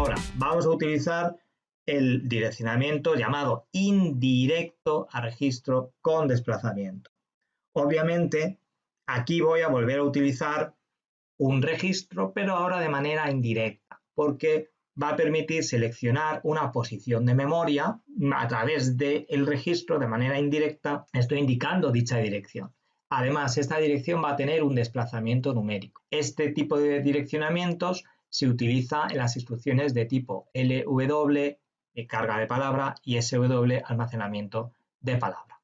Ahora, vamos a utilizar el direccionamiento llamado indirecto a registro con desplazamiento. Obviamente, aquí voy a volver a utilizar un registro, pero ahora de manera indirecta, porque va a permitir seleccionar una posición de memoria a través del registro de manera indirecta, estoy indicando dicha dirección. Además, esta dirección va a tener un desplazamiento numérico. Este tipo de direccionamientos se utiliza en las instrucciones de tipo LW, carga de palabra, y SW, almacenamiento de palabra.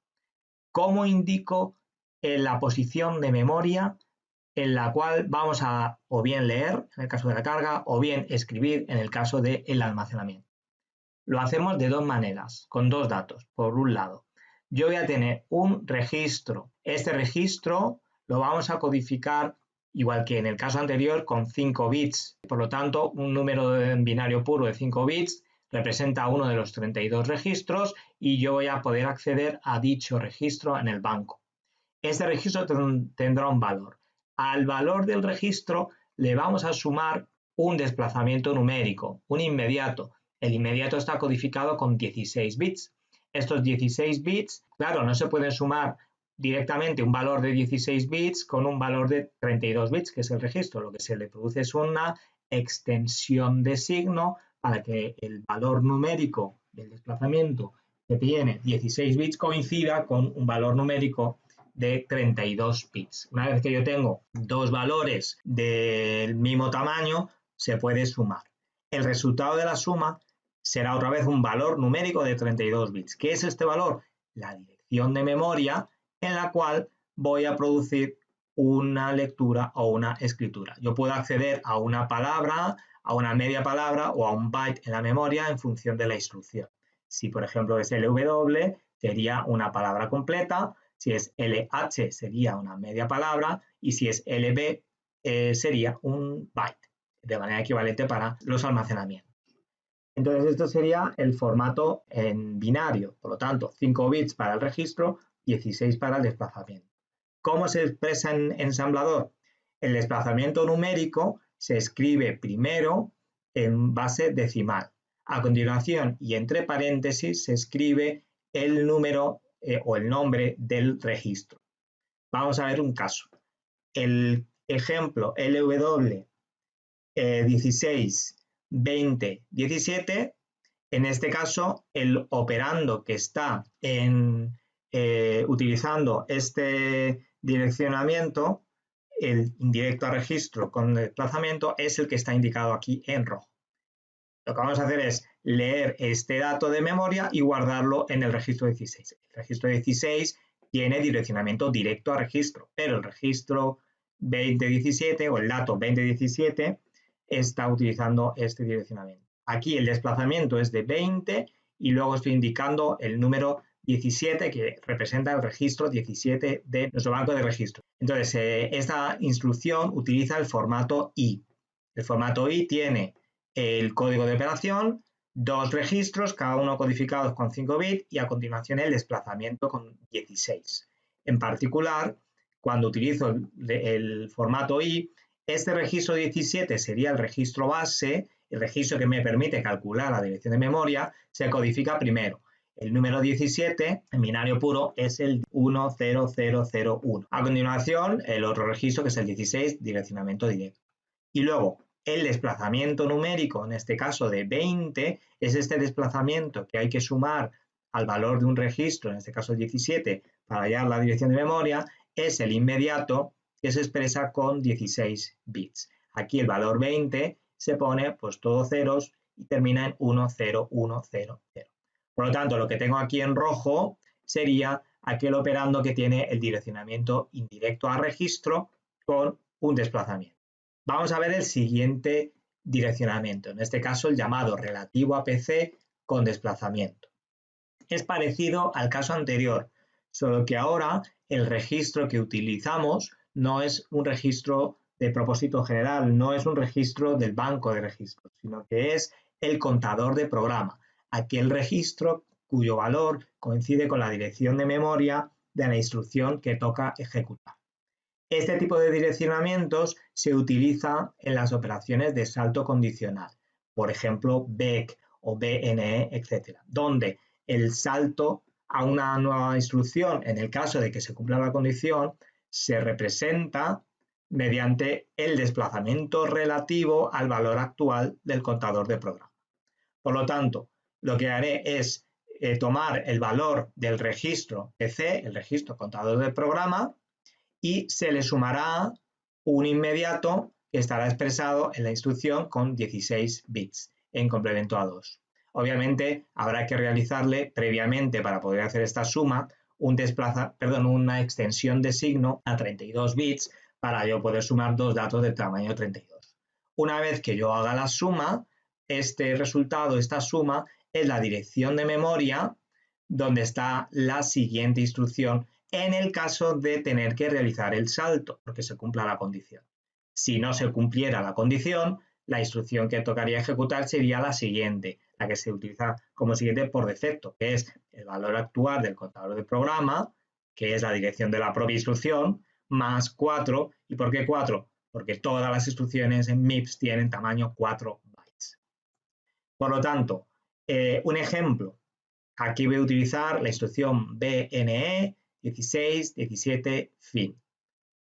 ¿Cómo indico en la posición de memoria en la cual vamos a o bien leer en el caso de la carga o bien escribir en el caso del almacenamiento. Lo hacemos de dos maneras, con dos datos. Por un lado, yo voy a tener un registro. Este registro lo vamos a codificar igual que en el caso anterior con 5 bits. Por lo tanto, un número en binario puro de 5 bits representa uno de los 32 registros y yo voy a poder acceder a dicho registro en el banco. Este registro tendrá un valor al valor del registro le vamos a sumar un desplazamiento numérico, un inmediato. El inmediato está codificado con 16 bits. Estos 16 bits, claro, no se pueden sumar directamente un valor de 16 bits con un valor de 32 bits, que es el registro. Lo que se le produce es una extensión de signo para que el valor numérico del desplazamiento que tiene 16 bits coincida con un valor numérico de 32 bits. Una vez que yo tengo dos valores del mismo tamaño, se puede sumar. El resultado de la suma será otra vez un valor numérico de 32 bits. ¿Qué es este valor? La dirección de memoria en la cual voy a producir una lectura o una escritura. Yo puedo acceder a una palabra, a una media palabra o a un byte en la memoria en función de la instrucción. Si por ejemplo es LW, sería una palabra completa, si es LH sería una media palabra y si es LB eh, sería un byte, de manera equivalente para los almacenamientos. Entonces esto sería el formato en binario, por lo tanto 5 bits para el registro, 16 para el desplazamiento. ¿Cómo se expresa en ensamblador? El desplazamiento numérico se escribe primero en base decimal. A continuación y entre paréntesis se escribe el número eh, o el nombre del registro. Vamos a ver un caso. El ejemplo LW 16, 20, 17, en este caso el operando que está en, eh, utilizando este direccionamiento, el indirecto a registro con desplazamiento, es el que está indicado aquí en rojo. Lo que vamos a hacer es leer este dato de memoria y guardarlo en el registro 16. El registro 16 tiene direccionamiento directo a registro, pero el registro 2017 o el dato 2017 está utilizando este direccionamiento. Aquí el desplazamiento es de 20 y luego estoy indicando el número 17 que representa el registro 17 de nuestro banco de registro. Entonces, eh, esta instrucción utiliza el formato I. El formato I tiene el código de operación, dos registros, cada uno codificados con 5 bits y a continuación el desplazamiento con 16. En particular, cuando utilizo el, formato I, este registro 17 sería el registro base, el registro que me permite calcular la dirección de memoria, se codifica primero. El número 17, en binario puro, es el 10001. A continuación, el otro registro, que es el 16, direccionamiento directo. Y luego, el desplazamiento numérico, en este caso de 20, es este desplazamiento que hay que sumar al valor de un registro, en este caso el 17, para hallar la dirección de memoria, es el inmediato que se expresa con 16 bits. Aquí el valor 20 se pone pues todos ceros y termina en 10100. Por lo tanto, lo que tengo aquí en rojo sería aquel operando que tiene el direccionamiento indirecto a registro con un desplazamiento. Vamos a ver el siguiente direccionamiento, en este caso el llamado relativo a PC con desplazamiento. Es parecido al caso anterior, solo que ahora el registro que utilizamos no es un registro de propósito general, no es un registro del banco de registros, sino que es el contador de programa, aquel registro cuyo valor coincide con la dirección de memoria de la instrucción que toca ejecutar. Este tipo de direccionamientos se utiliza en las operaciones de salto condicional. por ejemplo, BEC o BNE, etcétera, donde el salto a una nueva instrucción, en el caso de que se cumpla la condición, se representa mediante el desplazamiento relativo al valor actual del contador de programa. Por lo tanto, lo que haré es eh, tomar el valor del registro PC, el registro contador de programa, y se le sumará un inmediato que estará expresado en la instrucción con 16 bits en complemento a 2. Obviamente habrá que realizarle previamente para poder hacer esta suma un desplaza, perdón, una extensión de signo a 32 bits para yo poder sumar dos datos de tamaño 32. Una vez que yo haga la suma, este resultado, esta suma, es la dirección de memoria donde está la siguiente instrucción en el caso de tener que realizar el salto, porque se cumpla la condición. Si no se cumpliera la condición, la instrucción que tocaría ejecutar sería la siguiente, la que se utiliza como siguiente por defecto, que es el valor actual del contador de programa, que es la dirección de la propia instrucción, más 4. ¿Y por qué 4? Porque todas las instrucciones en MIPS tienen tamaño 4 bytes. Por lo tanto, eh, un ejemplo. Aquí voy a utilizar la instrucción BNE 16 17 fin.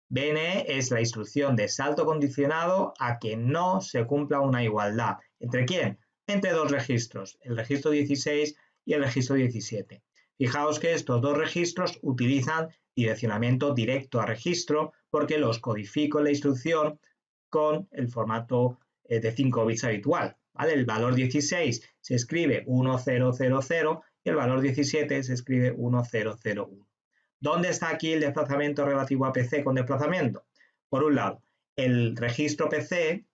BNE es la instrucción de salto condicionado a que no se cumpla una igualdad. ¿Entre quién? Entre dos registros, el registro 16 y el registro 17. Fijaos que estos dos registros utilizan direccionamiento directo a registro porque los codifico en la instrucción con el formato eh, de 5 bits habitual. El valor 16 se escribe 1000 y el valor 17 se escribe 1001. ¿Dónde está aquí el desplazamiento relativo a PC con desplazamiento? Por un lado, el registro PC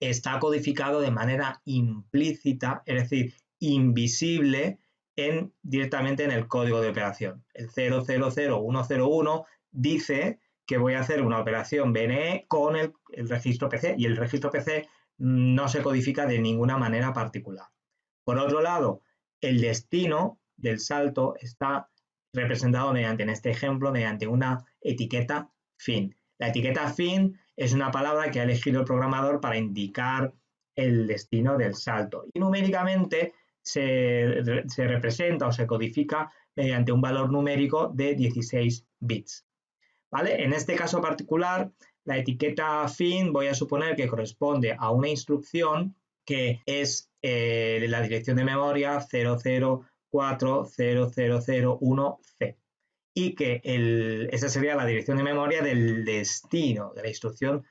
está codificado de manera implícita, es decir, invisible en, directamente en el código de operación. El 000101 dice que voy a hacer una operación BNE con el registro PC y el registro PC no se codifica de ninguna manera particular. Por otro lado, el destino del salto está representado mediante, en este ejemplo, mediante una etiqueta fin. La etiqueta fin es una palabra que ha elegido el programador para indicar el destino del salto. Y numéricamente se, se representa o se codifica mediante un valor numérico de 16 bits. ¿Vale? En este caso particular, la etiqueta fin voy a suponer que corresponde a una instrucción que es eh, la dirección de memoria 00 40001C y que esa sería la dirección de memoria del destino, de la instrucción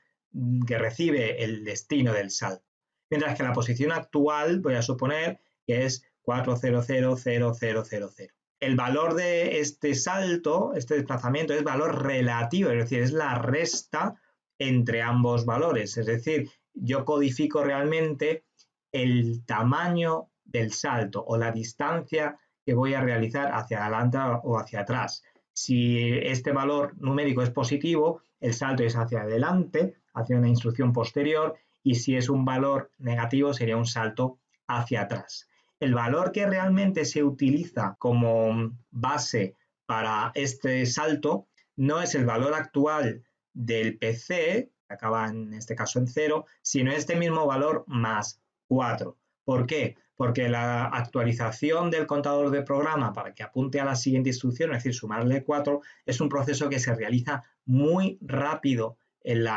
que recibe el destino del salto. Mientras que la posición actual voy a suponer que es 4000000. El valor de este salto, este desplazamiento, es valor relativo, es decir, es la resta entre ambos valores. Es decir, yo codifico realmente el tamaño del salto o la distancia que voy a realizar hacia adelante o hacia atrás. Si este valor numérico es positivo, el salto es hacia adelante, hacia una instrucción posterior, y si es un valor negativo sería un salto hacia atrás. El valor que realmente se utiliza como base para este salto no es el valor actual del PC, que acaba en este caso en 0, sino este mismo valor más 4. ¿Por qué? Porque la actualización del contador de programa para que apunte a la siguiente instrucción, es decir, sumarle 4, es un proceso que se realiza muy rápido en,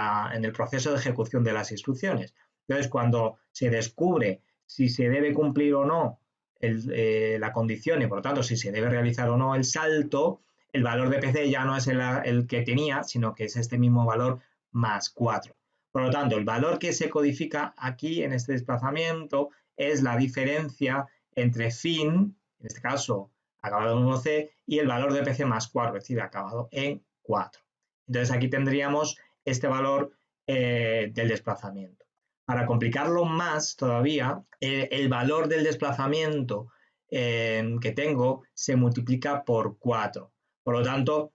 el proceso de ejecución de las instrucciones. Entonces, cuando se descubre si se debe cumplir o no eh, la condición y, por lo tanto, si se debe realizar o no el salto, el valor de PC ya no es el, que tenía, sino que es este mismo valor más 4. Por lo tanto, el valor que se codifica aquí en este desplazamiento es la diferencia entre fin, en este caso acabado en 1C, y el valor de PC más 4, es decir, acabado en 4. Entonces aquí tendríamos este valor eh, del desplazamiento. Para complicarlo más todavía, eh, el valor del desplazamiento eh, que tengo se multiplica por 4. Por lo tanto,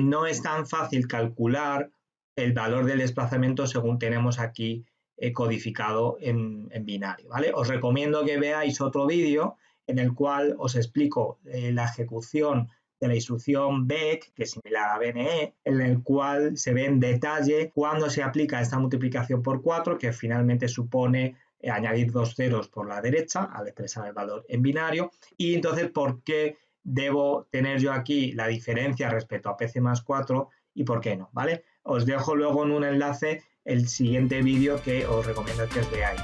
no es tan fácil calcular el valor del desplazamiento según tenemos aquí codificado en, binario. ¿vale? Os recomiendo que veáis otro vídeo en el cual os explico eh, la ejecución de la instrucción BEC, que es similar a BNE, en el cual se ve en detalle cuándo se aplica esta multiplicación por 4, que finalmente supone eh, añadir dos ceros por la derecha al expresar el valor en binario y entonces por qué debo tener yo aquí la diferencia respecto a PC más 4 y por qué no, ¿vale? Os dejo luego en un enlace el siguiente vídeo que os recomiendo que os veáis.